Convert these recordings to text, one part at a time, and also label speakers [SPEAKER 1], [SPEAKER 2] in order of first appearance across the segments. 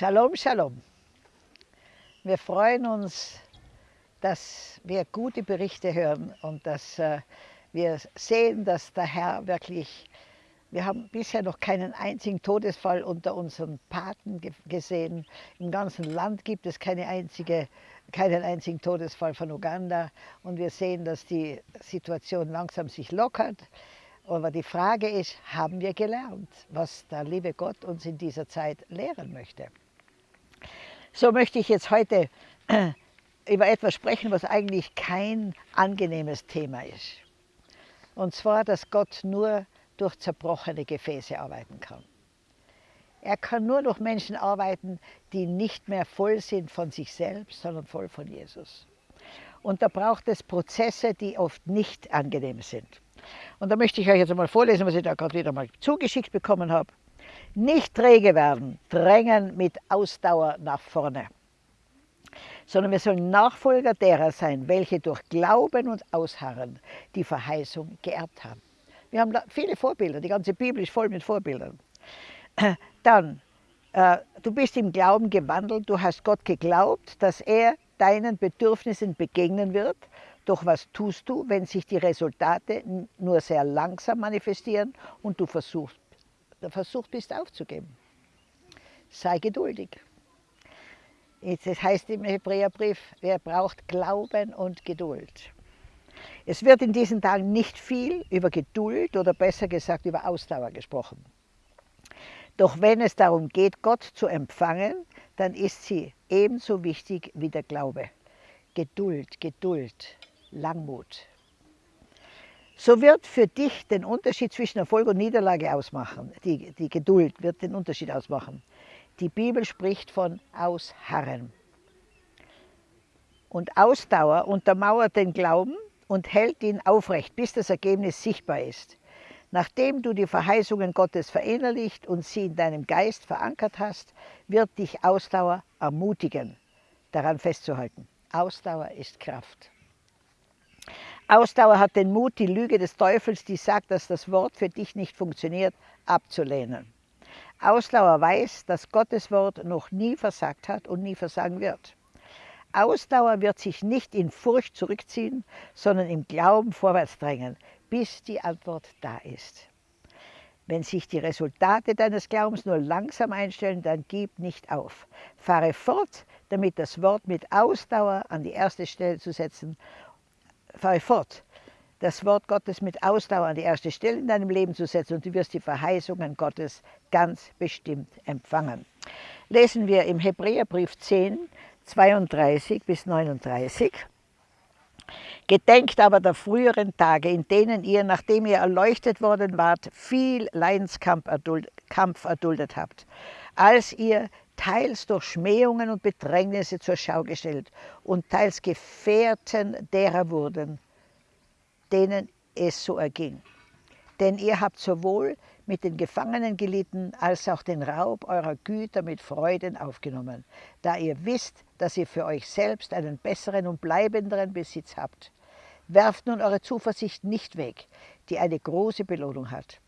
[SPEAKER 1] Shalom, Shalom. Wir freuen uns, dass wir gute Berichte hören und dass äh, wir sehen, dass der Herr wirklich, wir haben bisher noch keinen einzigen Todesfall unter unseren Paten gesehen. Im ganzen Land gibt es keine einzige, keinen einzigen Todesfall von Uganda und wir sehen, dass die Situation langsam sich lockert. Aber die Frage ist, haben wir gelernt, was der liebe Gott uns in dieser Zeit lehren möchte? So möchte ich jetzt heute äh, über etwas sprechen, was eigentlich kein angenehmes Thema ist. Und zwar, dass Gott nur durch zerbrochene Gefäße arbeiten kann. Er kann nur durch Menschen arbeiten, die nicht mehr voll sind von sich selbst, sondern voll von Jesus. Und da braucht es Prozesse, die oft nicht angenehm sind. Und da möchte ich euch jetzt einmal vorlesen, was ich da gerade wieder mal zugeschickt bekommen habe. Nicht träge werden, drängen mit Ausdauer nach vorne. Sondern wir sollen Nachfolger derer sein, welche durch Glauben und Ausharren die Verheißung geerbt haben. Wir haben viele Vorbilder, die ganze Bibel ist voll mit Vorbildern. Dann, äh, du bist im Glauben gewandelt, du hast Gott geglaubt, dass er deinen Bedürfnissen begegnen wird doch was tust du, wenn sich die Resultate nur sehr langsam manifestieren und du versuchst, versucht bist aufzugeben? Sei geduldig. Das heißt im Hebräerbrief, wer braucht Glauben und Geduld. Es wird in diesen Tagen nicht viel über Geduld oder besser gesagt über Ausdauer gesprochen. Doch wenn es darum geht, Gott zu empfangen, dann ist sie ebenso wichtig wie der Glaube. Geduld, Geduld. Langmut. So wird für dich den Unterschied zwischen Erfolg und Niederlage ausmachen. Die, die Geduld wird den Unterschied ausmachen. Die Bibel spricht von Ausharren. Und Ausdauer untermauert den Glauben und hält ihn aufrecht, bis das Ergebnis sichtbar ist. Nachdem du die Verheißungen Gottes verinnerlicht und sie in deinem Geist verankert hast, wird dich Ausdauer ermutigen, daran festzuhalten. Ausdauer ist Kraft. Ausdauer hat den Mut, die Lüge des Teufels, die sagt, dass das Wort für dich nicht funktioniert, abzulehnen. Ausdauer weiß, dass Gottes Wort noch nie versagt hat und nie versagen wird. Ausdauer wird sich nicht in Furcht zurückziehen, sondern im Glauben vorwärts drängen, bis die Antwort da ist. Wenn sich die Resultate deines Glaubens nur langsam einstellen, dann gib nicht auf. Fahre fort, damit das Wort mit Ausdauer an die erste Stelle zu setzen fahre fort, das Wort Gottes mit Ausdauer an die erste Stelle in deinem Leben zu setzen und du wirst die Verheißungen Gottes ganz bestimmt empfangen. Lesen wir im Hebräerbrief 10, 32 bis 39. Gedenkt aber der früheren Tage, in denen ihr, nachdem ihr erleuchtet worden wart, viel Leidenskampf erduldet habt, als ihr teils durch Schmähungen und Bedrängnisse zur Schau gestellt und teils Gefährten derer wurden, denen es so erging. Denn ihr habt sowohl mit den Gefangenen gelitten, als auch den Raub eurer Güter mit Freuden aufgenommen, da ihr wisst, dass ihr für euch selbst einen besseren und bleibenderen Besitz habt. Werft nun eure Zuversicht nicht weg, die eine große Belohnung hat.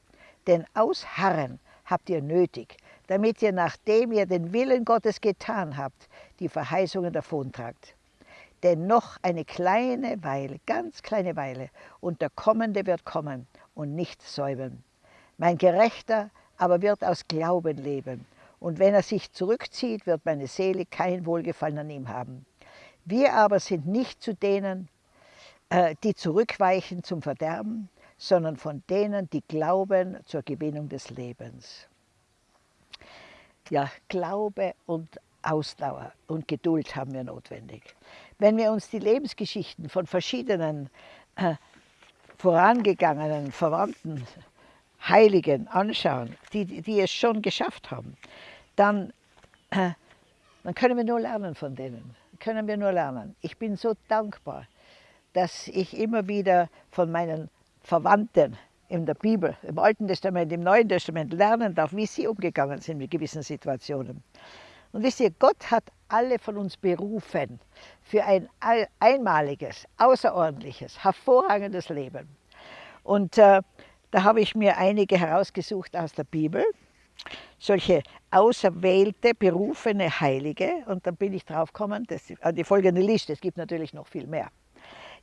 [SPEAKER 1] Denn Ausharren habt ihr nötig, damit ihr, nachdem ihr den Willen Gottes getan habt, die Verheißungen davontragt. Denn noch eine kleine Weile, ganz kleine Weile, und der Kommende wird kommen und nicht säumen. Mein Gerechter aber wird aus Glauben leben, und wenn er sich zurückzieht, wird meine Seele kein Wohlgefallen an ihm haben. Wir aber sind nicht zu denen, äh, die zurückweichen zum Verderben, sondern von denen, die glauben zur Gewinnung des Lebens ja, Glaube und Ausdauer und Geduld haben wir notwendig. Wenn wir uns die Lebensgeschichten von verschiedenen äh, vorangegangenen Verwandten, Heiligen anschauen, die, die es schon geschafft haben, dann, äh, dann können wir nur lernen von denen. Können wir nur lernen. Ich bin so dankbar, dass ich immer wieder von meinen Verwandten in der Bibel, im Alten Testament, im Neuen Testament lernen darf, wie sie umgegangen sind mit gewissen Situationen. Und wisst ihr, Gott hat alle von uns berufen für ein einmaliges, außerordentliches, hervorragendes Leben. Und äh, da habe ich mir einige herausgesucht aus der Bibel, solche auserwählte, berufene Heilige. Und dann bin ich drauf gekommen, das, äh, die folgende Liste, es gibt natürlich noch viel mehr.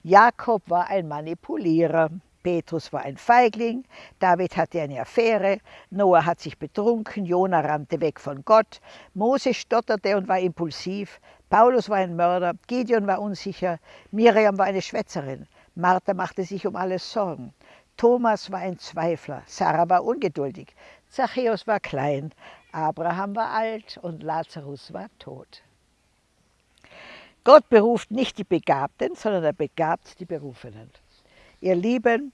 [SPEAKER 1] Jakob war ein Manipulierer, Petrus war ein Feigling, David hatte eine Affäre, Noah hat sich betrunken, Jona rannte weg von Gott, Mose stotterte und war impulsiv, Paulus war ein Mörder, Gideon war unsicher, Miriam war eine Schwätzerin, Martha machte sich um alles Sorgen, Thomas war ein Zweifler, Sarah war ungeduldig, Zachäus war klein, Abraham war alt und Lazarus war tot. Gott beruft nicht die Begabten, sondern er begabt die Berufenen. Ihr Lieben,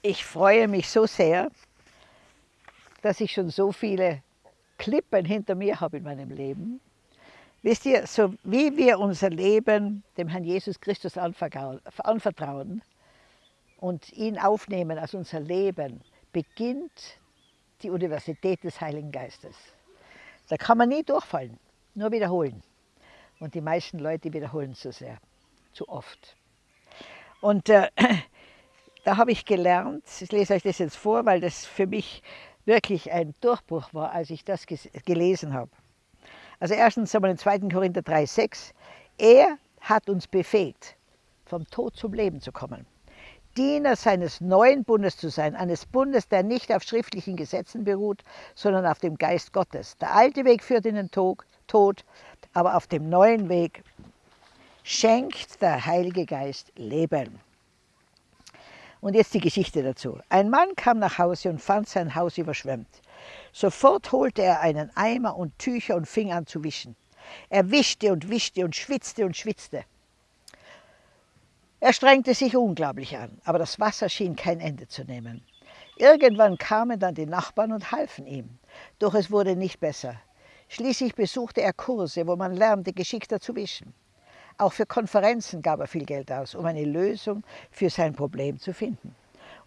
[SPEAKER 1] ich freue mich so sehr, dass ich schon so viele Klippen hinter mir habe in meinem Leben. Wisst ihr, so wie wir unser Leben dem Herrn Jesus Christus anvertrauen und ihn aufnehmen als unser Leben, beginnt die Universität des Heiligen Geistes. Da kann man nie durchfallen, nur wiederholen. Und die meisten Leute wiederholen zu sehr, zu oft. Und äh, da habe ich gelernt, ich lese euch das jetzt vor, weil das für mich wirklich ein Durchbruch war, als ich das gelesen habe. Also erstens einmal in 2. Korinther 3,6, er hat uns befähigt, vom Tod zum Leben zu kommen. Diener seines neuen Bundes zu sein, eines Bundes, der nicht auf schriftlichen Gesetzen beruht, sondern auf dem Geist Gottes. Der alte Weg führt in den Tod, aber auf dem neuen Weg schenkt der Heilige Geist Leben. Und jetzt die Geschichte dazu. Ein Mann kam nach Hause und fand sein Haus überschwemmt. Sofort holte er einen Eimer und Tücher und fing an zu wischen. Er wischte und wischte und schwitzte und schwitzte. Er strengte sich unglaublich an, aber das Wasser schien kein Ende zu nehmen. Irgendwann kamen dann die Nachbarn und halfen ihm, doch es wurde nicht besser. Schließlich besuchte er Kurse, wo man lernte, geschickter zu wischen. Auch für Konferenzen gab er viel Geld aus, um eine Lösung für sein Problem zu finden.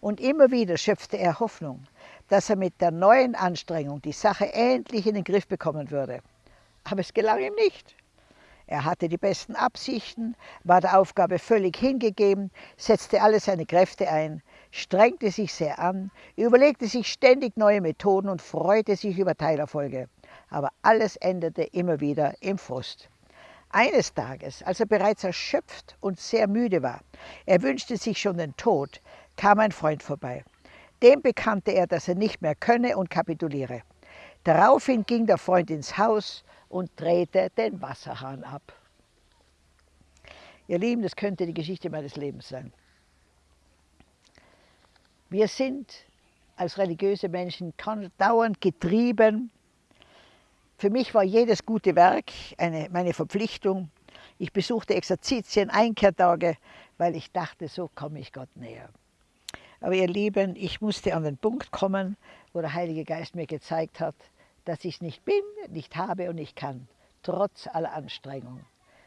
[SPEAKER 1] Und immer wieder schöpfte er Hoffnung, dass er mit der neuen Anstrengung die Sache endlich in den Griff bekommen würde. Aber es gelang ihm nicht. Er hatte die besten Absichten, war der Aufgabe völlig hingegeben, setzte alle seine Kräfte ein, strengte sich sehr an, überlegte sich ständig neue Methoden und freute sich über Teilerfolge. Aber alles endete immer wieder im Frust. Eines Tages, als er bereits erschöpft und sehr müde war, er wünschte sich schon den Tod, kam ein Freund vorbei. Dem bekannte er, dass er nicht mehr könne und kapituliere. Daraufhin ging der Freund ins Haus, und drehte den Wasserhahn ab. Ihr Lieben, das könnte die Geschichte meines Lebens sein. Wir sind als religiöse Menschen dauernd getrieben. Für mich war jedes gute Werk eine, meine Verpflichtung. Ich besuchte Exerzitien, Einkehrtage, weil ich dachte, so komme ich Gott näher. Aber ihr Lieben, ich musste an den Punkt kommen, wo der Heilige Geist mir gezeigt hat, dass ich nicht bin, nicht habe und nicht kann, trotz aller Anstrengung,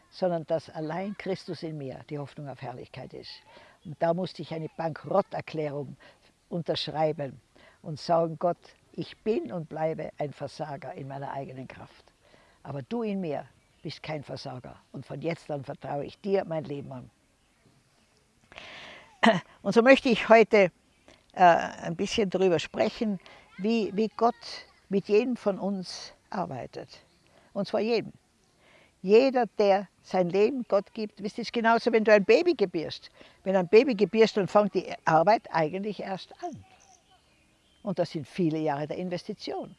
[SPEAKER 1] sondern dass allein Christus in mir die Hoffnung auf Herrlichkeit ist. Und da musste ich eine Bankrotterklärung unterschreiben und sagen, Gott, ich bin und bleibe ein Versager in meiner eigenen Kraft. Aber du in mir bist kein Versager. Und von jetzt an vertraue ich dir mein Leben an. Und so möchte ich heute äh, ein bisschen darüber sprechen, wie, wie Gott mit jedem von uns arbeitet. Und zwar jedem. Jeder, der sein Leben Gott gibt, wisst ihr, ist genauso, wenn du ein Baby gebierst. Wenn ein Baby gebierst, dann fängt die Arbeit eigentlich erst an. Und das sind viele Jahre der Investition.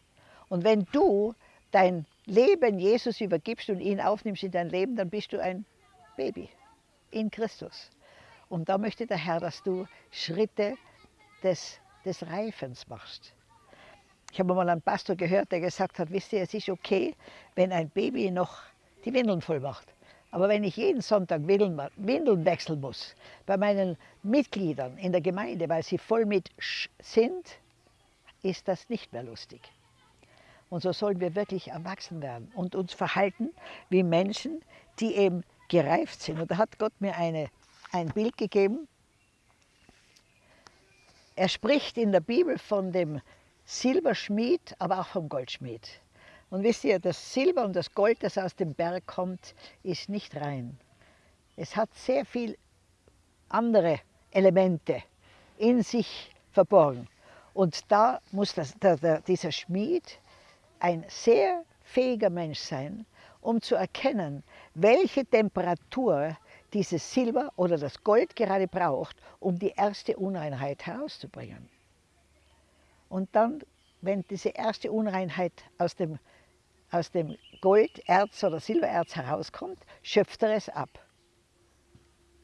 [SPEAKER 1] Und wenn du dein Leben Jesus übergibst und ihn aufnimmst in dein Leben, dann bist du ein Baby in Christus. Und da möchte der Herr, dass du Schritte des, des Reifens machst. Ich habe mal einen Pastor gehört, der gesagt hat, wisst ihr, es ist okay, wenn ein Baby noch die Windeln voll macht. Aber wenn ich jeden Sonntag Windeln wechseln muss, bei meinen Mitgliedern in der Gemeinde, weil sie voll mit Sch sind, ist das nicht mehr lustig. Und so sollen wir wirklich erwachsen werden und uns verhalten wie Menschen, die eben gereift sind. Und da hat Gott mir eine, ein Bild gegeben. Er spricht in der Bibel von dem Silberschmied, aber auch vom Goldschmied. Und wisst ihr, das Silber und das Gold, das aus dem Berg kommt, ist nicht rein. Es hat sehr viel andere Elemente in sich verborgen. Und da muss das, der, der, dieser Schmied ein sehr fähiger Mensch sein, um zu erkennen, welche Temperatur dieses Silber oder das Gold gerade braucht, um die erste Unreinheit herauszubringen. Und dann, wenn diese erste Unreinheit aus dem, aus dem Golderz oder Silbererz herauskommt, schöpft er es ab.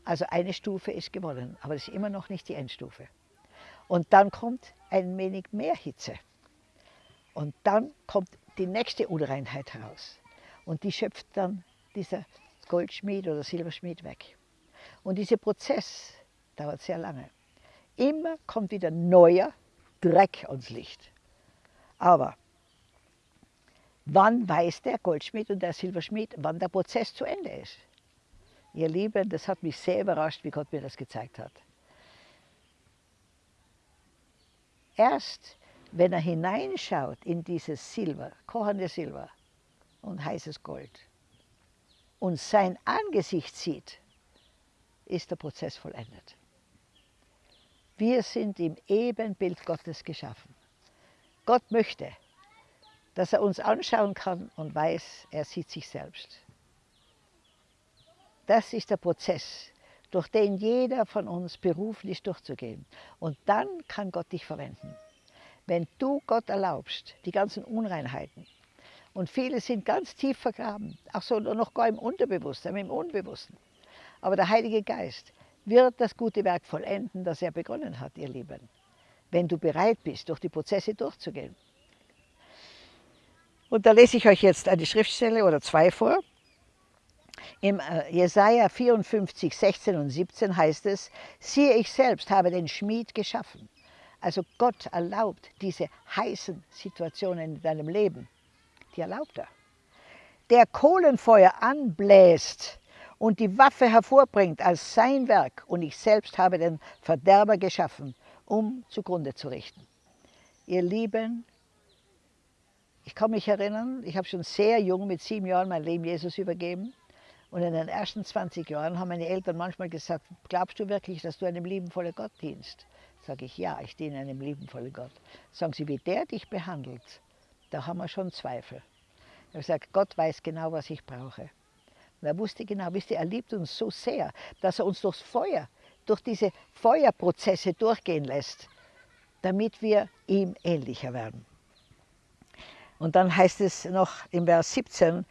[SPEAKER 1] Also eine Stufe ist gewonnen, aber das ist immer noch nicht die Endstufe. Und dann kommt ein wenig mehr Hitze. Und dann kommt die nächste Unreinheit heraus. Und die schöpft dann dieser Goldschmied oder Silberschmied weg. Und dieser Prozess dauert sehr lange. Immer kommt wieder neuer Dreck ans Licht. Aber wann weiß der Goldschmied und der Silberschmied, wann der Prozess zu Ende ist? Ihr Lieben, das hat mich sehr überrascht, wie Gott mir das gezeigt hat. Erst wenn er hineinschaut in dieses Silber, kochende Silber und heißes Gold und sein Angesicht sieht, ist der Prozess vollendet. Wir sind im Ebenbild Gottes geschaffen. Gott möchte, dass er uns anschauen kann und weiß, er sieht sich selbst. Das ist der Prozess, durch den jeder von uns berufen ist durchzugehen. Und dann kann Gott dich verwenden. Wenn du Gott erlaubst, die ganzen Unreinheiten, und viele sind ganz tief vergraben, auch so noch gar im Unterbewusstsein, im Unbewussten. Aber der Heilige Geist wird das gute Werk vollenden, das er begonnen hat, ihr Lieben. Wenn du bereit bist, durch die Prozesse durchzugehen. Und da lese ich euch jetzt eine Schriftstelle oder zwei vor. Im äh, Jesaja 54, 16 und 17 heißt es, siehe ich selbst habe den Schmied geschaffen. Also Gott erlaubt diese heißen Situationen in deinem Leben. Die erlaubt er. Der Kohlenfeuer anbläst und die Waffe hervorbringt als sein Werk und ich selbst habe den Verderber geschaffen, um zugrunde zu richten. Ihr Lieben, ich kann mich erinnern, ich habe schon sehr jung mit sieben Jahren mein Leben Jesus übergeben. Und in den ersten 20 Jahren haben meine Eltern manchmal gesagt, glaubst du wirklich, dass du einem liebenvollen Gott dienst? Sage ich, ja, ich diene einem liebenvollen Gott. Sagen sie, wie der dich behandelt, da haben wir schon Zweifel. Habe gesagt, Gott weiß genau, was ich brauche. Und er wusste genau, wisst ihr, er liebt uns so sehr, dass er uns durchs Feuer, durch diese Feuerprozesse durchgehen lässt, damit wir ihm ähnlicher werden. Und dann heißt es noch im Vers 17,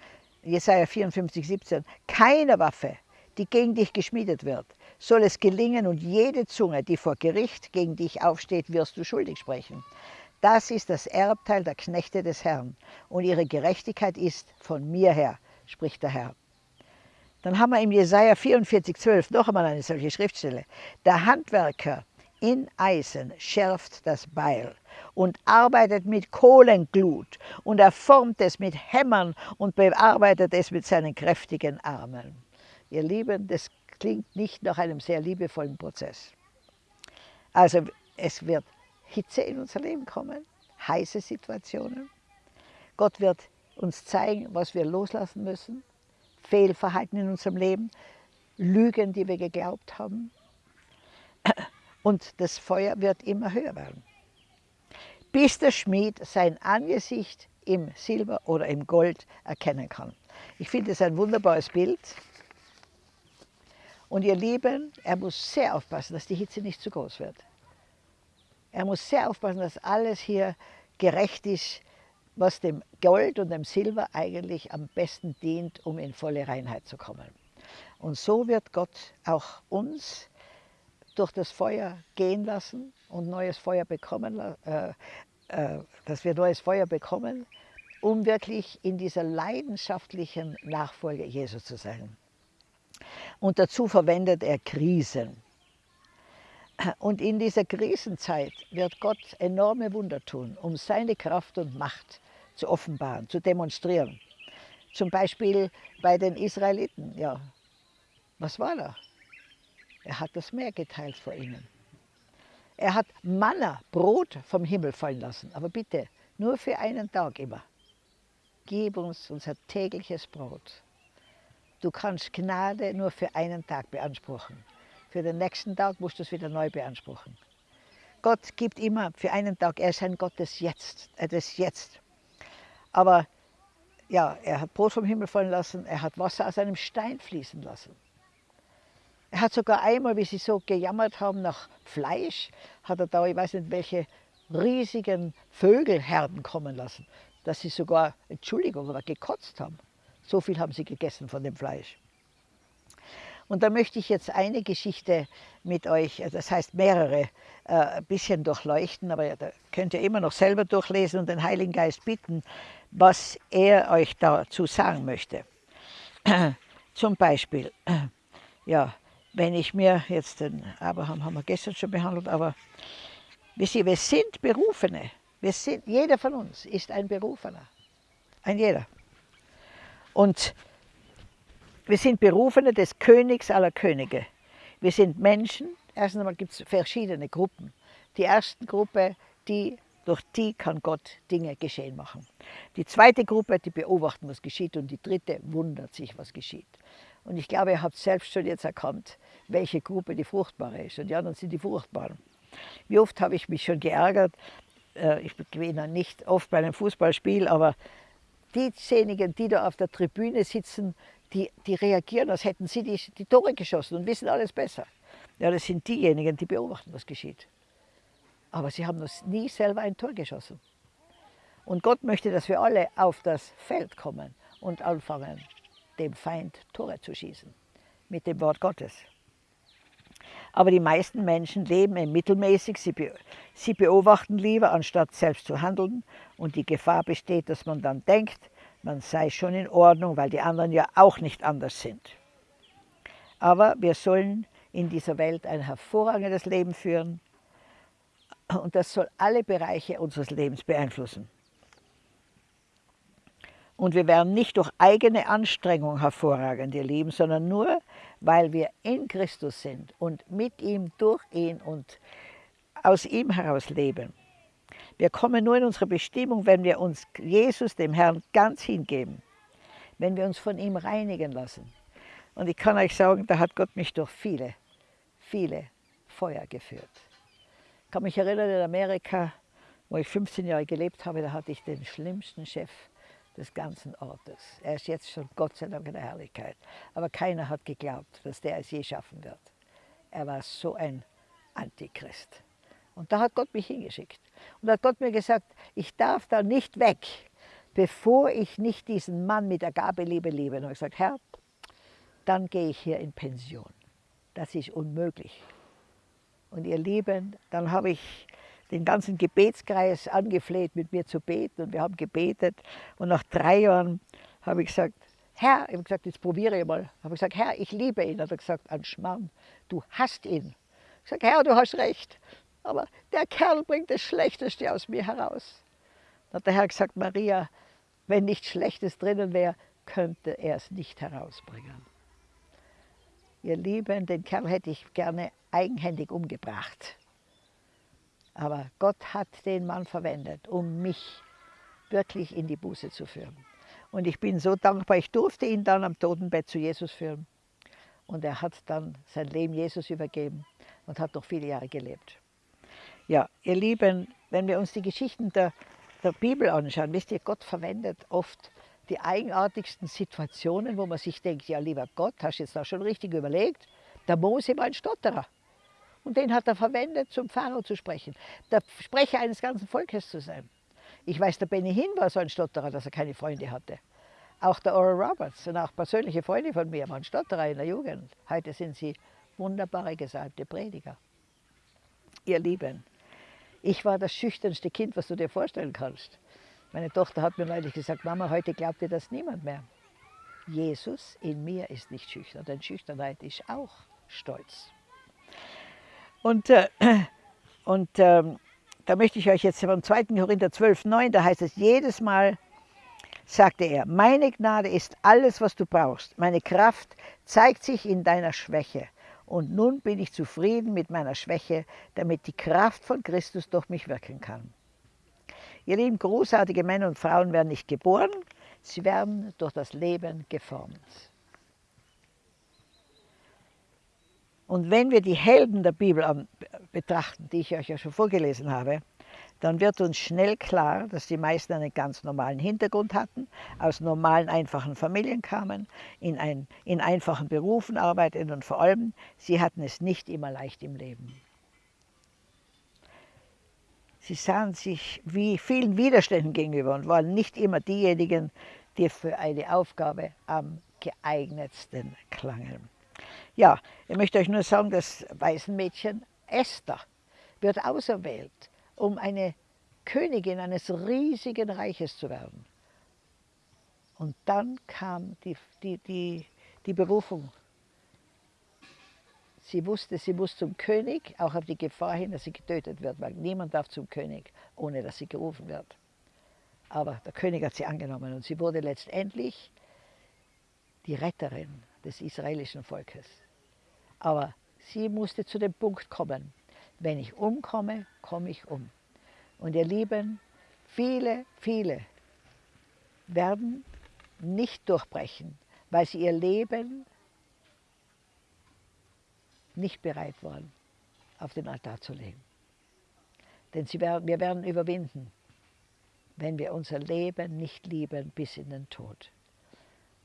[SPEAKER 1] Jesaja 54, 17, keine Waffe, die gegen dich geschmiedet wird, soll es gelingen und jede Zunge, die vor Gericht gegen dich aufsteht, wirst du schuldig sprechen. Das ist das Erbteil der Knechte des Herrn und ihre Gerechtigkeit ist von mir her, spricht der Herr. Dann haben wir im Jesaja 44, 12 noch einmal eine solche Schriftstelle. Der Handwerker in Eisen schärft das Beil und arbeitet mit Kohlenglut und er formt es mit Hämmern und bearbeitet es mit seinen kräftigen Armen. Ihr Lieben, das klingt nicht nach einem sehr liebevollen Prozess. Also es wird Hitze in unser Leben kommen, heiße Situationen. Gott wird uns zeigen, was wir loslassen müssen, Fehlverhalten in unserem Leben, Lügen, die wir geglaubt haben, und das Feuer wird immer höher werden. Bis der Schmied sein Angesicht im Silber oder im Gold erkennen kann. Ich finde es ein wunderbares Bild. Und ihr Lieben, er muss sehr aufpassen, dass die Hitze nicht zu groß wird. Er muss sehr aufpassen, dass alles hier gerecht ist, was dem Gold und dem Silber eigentlich am besten dient, um in volle Reinheit zu kommen. Und so wird Gott auch uns durch das Feuer gehen lassen und neues Feuer bekommen, äh, äh, dass wir neues Feuer bekommen, um wirklich in dieser leidenschaftlichen Nachfolge Jesu zu sein. Und dazu verwendet er Krisen. Und in dieser Krisenzeit wird Gott enorme Wunder tun, um seine Kraft und Macht zu offenbaren, zu demonstrieren. Zum Beispiel bei den Israeliten. Ja, was war da? Er hat das Meer geteilt vor ihnen. Er hat Manna, Brot vom Himmel fallen lassen. Aber bitte, nur für einen Tag immer. Gib uns unser tägliches Brot. Du kannst Gnade nur für einen Tag beanspruchen. Für den nächsten Tag musst du es wieder neu beanspruchen. Gott gibt immer für einen Tag, er ist ein Gott des Jetzt, äh, des Jetzt. Aber ja, er hat Brot vom Himmel fallen lassen, er hat Wasser aus einem Stein fließen lassen. Er hat sogar einmal, wie sie so gejammert haben nach Fleisch, hat er da, ich weiß nicht welche riesigen Vögelherden kommen lassen, dass sie sogar, Entschuldigung, aber gekotzt haben. So viel haben sie gegessen von dem Fleisch. Und da möchte ich jetzt eine Geschichte mit euch, äh, das heißt mehrere, äh, ein bisschen durchleuchten, aber da könnt ihr immer noch selber durchlesen und den Heiligen Geist bitten, was er euch dazu sagen möchte. Zum Beispiel, ja, wenn ich mir jetzt den Abraham haben wir gestern schon behandelt, aber wisst ihr, wir sind Berufene. Wir sind, jeder von uns ist ein Berufener. Ein jeder. Und wir sind Berufene des Königs aller Könige. Wir sind Menschen. Erstens einmal gibt es verschiedene Gruppen. Die erste Gruppe, die, durch die kann Gott Dinge geschehen machen. Die zweite Gruppe, die beobachten, was geschieht. Und die dritte wundert sich, was geschieht. Und ich glaube, ihr habt selbst schon jetzt erkannt, welche Gruppe die fruchtbare ist. Und die anderen sind die fruchtbaren. Wie oft habe ich mich schon geärgert, äh, ich gewinne nicht oft bei einem Fußballspiel, aber diejenigen, die da auf der Tribüne sitzen, die, die reagieren, als hätten sie die, die Tore geschossen und wissen alles besser. Ja, das sind diejenigen, die beobachten, was geschieht. Aber sie haben noch nie selber ein Tor geschossen. Und Gott möchte, dass wir alle auf das Feld kommen und anfangen, dem Feind Tore zu schießen. Mit dem Wort Gottes. Aber die meisten Menschen leben mittelmäßig, sie, be sie beobachten lieber, anstatt selbst zu handeln. Und die Gefahr besteht, dass man dann denkt, man sei schon in Ordnung, weil die anderen ja auch nicht anders sind. Aber wir sollen in dieser Welt ein hervorragendes Leben führen und das soll alle Bereiche unseres Lebens beeinflussen. Und wir werden nicht durch eigene Anstrengung hervorragend, ihr Lieben, sondern nur, weil wir in Christus sind und mit ihm, durch ihn und aus ihm heraus leben. Wir kommen nur in unsere Bestimmung, wenn wir uns Jesus, dem Herrn, ganz hingeben, wenn wir uns von ihm reinigen lassen. Und ich kann euch sagen, da hat Gott mich durch viele, viele Feuer geführt. Ich kann mich erinnern, in Amerika, wo ich 15 Jahre gelebt habe, da hatte ich den schlimmsten Chef des ganzen Ortes. Er ist jetzt schon Gott sei Dank in der Herrlichkeit. Aber keiner hat geglaubt, dass der es je schaffen wird. Er war so ein Antichrist. Und da hat Gott mich hingeschickt. Und da hat Gott mir gesagt, ich darf da nicht weg, bevor ich nicht diesen Mann mit der Gabeliebe liebe. Und ich habe gesagt, Herr, dann gehe ich hier in Pension. Das ist unmöglich. Und ihr Lieben, dann habe ich den ganzen Gebetskreis angefleht, mit mir zu beten. Und wir haben gebetet. Und nach drei Jahren habe ich gesagt, Herr, ich habe gesagt, jetzt probiere ich mal. Habe ich gesagt, Herr, ich liebe ihn. Hat er gesagt, an Schmarrn, du hast ihn. Ich sage, Herr, du hast recht. Aber der Kerl bringt das Schlechteste aus mir heraus. Dann hat der Herr gesagt, Maria, wenn nichts Schlechtes drinnen wäre, könnte er es nicht herausbringen. Ihr Lieben, den Kerl hätte ich gerne eigenhändig umgebracht. Aber Gott hat den Mann verwendet, um mich wirklich in die Buße zu führen. Und ich bin so dankbar, ich durfte ihn dann am Totenbett zu Jesus führen. Und er hat dann sein Leben Jesus übergeben und hat noch viele Jahre gelebt. Ja, ihr Lieben, wenn wir uns die Geschichten der, der Bibel anschauen, wisst ihr, Gott verwendet oft die eigenartigsten Situationen, wo man sich denkt, ja lieber Gott, hast du jetzt da schon richtig überlegt? Der Mose war ein Stotterer. Und den hat er verwendet, zum Pharao zu sprechen. Der Sprecher eines ganzen Volkes zu sein. Ich weiß, der Benny Hinn war so ein Stotterer, dass er keine Freunde hatte. Auch der Oral Roberts und auch persönliche Freunde von mir waren Stotterer in der Jugend. Heute sind sie wunderbare, gesalbte Prediger. Ihr Lieben, ich war das schüchternste Kind, was du dir vorstellen kannst. Meine Tochter hat mir neulich gesagt, Mama, heute glaubt dir das niemand mehr. Jesus in mir ist nicht schüchtern, denn Schüchternheit ist auch Stolz. Und, äh, und ähm, da möchte ich euch jetzt vom 2. Korinther 12, 9, da heißt es jedes Mal, sagte er, meine Gnade ist alles, was du brauchst. Meine Kraft zeigt sich in deiner Schwäche. Und nun bin ich zufrieden mit meiner Schwäche, damit die Kraft von Christus durch mich wirken kann. Ihr lieben, großartige Männer und Frauen werden nicht geboren, sie werden durch das Leben geformt. Und wenn wir die Helden der Bibel betrachten, die ich euch ja schon vorgelesen habe, dann wird uns schnell klar, dass die meisten einen ganz normalen Hintergrund hatten, aus normalen, einfachen Familien kamen, in, ein, in einfachen Berufen arbeiteten und vor allem, sie hatten es nicht immer leicht im Leben. Sie sahen sich wie vielen Widerständen gegenüber und waren nicht immer diejenigen, die für eine Aufgabe am geeignetsten klangen. Ja, ich möchte euch nur sagen, das Waisenmädchen Esther wird auserwählt, um eine Königin eines riesigen Reiches zu werden. Und dann kam die, die, die, die Berufung. Sie wusste, sie muss zum König, auch auf die Gefahr hin, dass sie getötet wird, weil niemand darf zum König, ohne dass sie gerufen wird. Aber der König hat sie angenommen und sie wurde letztendlich die Retterin des israelischen Volkes. Aber sie musste zu dem Punkt kommen, wenn ich umkomme, komme ich um. Und ihr Lieben, viele, viele werden nicht durchbrechen, weil sie ihr Leben nicht bereit waren, auf den Altar zu legen. Denn werden, wir werden überwinden, wenn wir unser Leben nicht lieben bis in den Tod.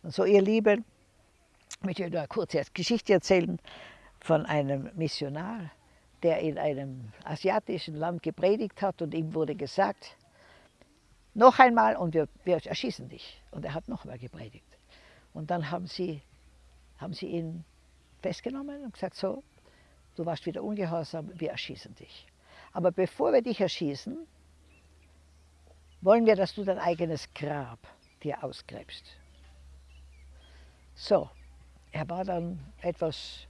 [SPEAKER 1] Und so, ihr Lieben, möchte ich euch eine kurze Geschichte erzählen von einem Missionar, der in einem asiatischen Land gepredigt hat und ihm wurde gesagt, noch einmal und wir, wir erschießen dich. Und er hat noch einmal gepredigt. Und dann haben sie, haben sie ihn festgenommen und gesagt, so, du warst wieder ungehorsam, wir erschießen dich. Aber bevor wir dich erschießen, wollen wir, dass du dein eigenes Grab dir ausgräbst. So, er war dann etwas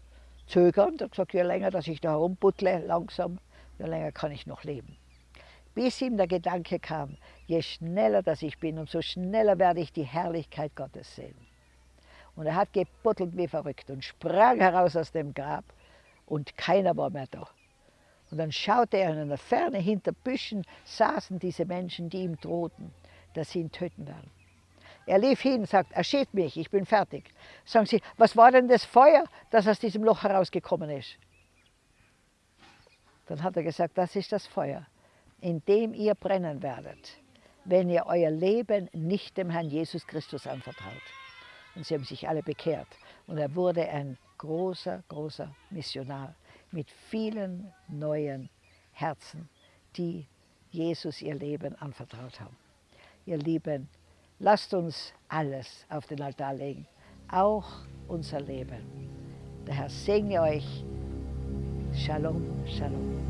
[SPEAKER 1] zögernd und gesagt, je länger, dass ich da herumbuttle, langsam, je länger kann ich noch leben. Bis ihm der Gedanke kam, je schneller dass ich bin, umso schneller werde ich die Herrlichkeit Gottes sehen. Und er hat gebuttelt wie verrückt und sprang heraus aus dem Grab und keiner war mehr da. Und dann schaute er in der Ferne, hinter Büschen saßen diese Menschen, die ihm drohten, dass sie ihn töten werden. Er lief hin und sagt, erschießt mich, ich bin fertig. Sagen sie, was war denn das Feuer, das aus diesem Loch herausgekommen ist? Dann hat er gesagt, das ist das Feuer, in dem ihr brennen werdet, wenn ihr euer Leben nicht dem Herrn Jesus Christus anvertraut. Und sie haben sich alle bekehrt. Und er wurde ein großer, großer Missionar mit vielen neuen Herzen, die Jesus ihr Leben anvertraut haben. Ihr Lieben, Lasst uns alles auf den Altar legen, auch unser Leben. Der Herr segne euch. Shalom, Shalom.